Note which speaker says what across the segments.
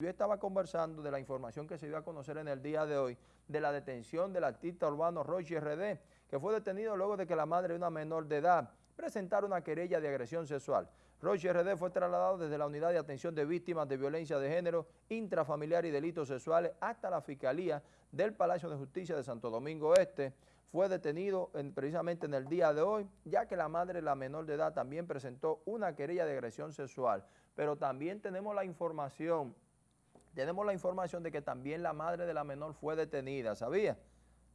Speaker 1: Yo estaba conversando de la información que se dio a conocer en el día de hoy de la detención del artista urbano Rochi RD, que fue detenido luego de que la madre de una menor de edad presentara una querella de agresión sexual. Rochi RD fue trasladado desde la Unidad de Atención de Víctimas de Violencia de Género, Intrafamiliar y Delitos Sexuales hasta la Fiscalía del Palacio de Justicia de Santo Domingo Este. Fue detenido precisamente en el día de hoy, ya que la madre de la menor de edad también presentó una querella de agresión sexual. Pero también tenemos la información tenemos la información de que también la madre de la menor fue detenida, ¿sabía?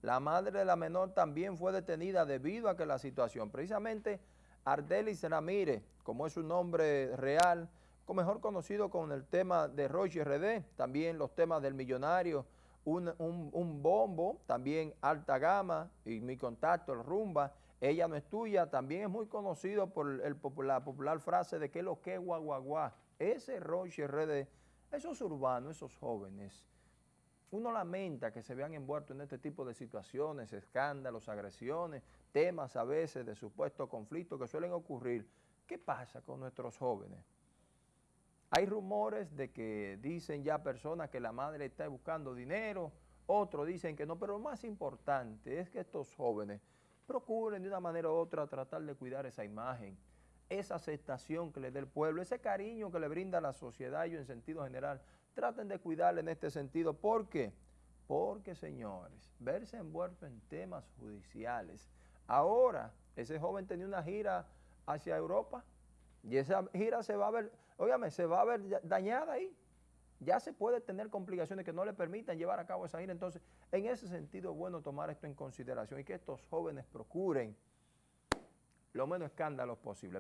Speaker 1: La madre de la menor también fue detenida debido a que la situación, precisamente Ardelis Ramírez, como es su nombre real, mejor conocido con el tema de Roche RD, también los temas del millonario, un, bombo, también alta gama, y mi contacto, el rumba, ella no es tuya, también es muy conocido por la popular frase de que lo que guaguaguá, ese Roche RD esos urbanos, esos jóvenes, uno lamenta que se vean envueltos en este tipo de situaciones, escándalos, agresiones, temas a veces de supuestos conflictos que suelen ocurrir. ¿Qué pasa con nuestros jóvenes? Hay rumores de que dicen ya personas que la madre está buscando dinero, otros dicen que no, pero lo más importante es que estos jóvenes procuren de una manera u otra tratar de cuidar esa imagen, esa aceptación que le dé el pueblo, ese cariño que le brinda la sociedad y en sentido general, traten de cuidarle en este sentido. ¿Por qué? Porque, señores, verse envuelto en temas judiciales. Ahora, ese joven tenía una gira hacia Europa y esa gira se va a ver, óigame, se va a ver dañada ahí. Ya se puede tener complicaciones que no le permitan llevar a cabo esa gira. Entonces, en ese sentido es bueno tomar esto en consideración y que estos jóvenes procuren lo menos escándalos posible.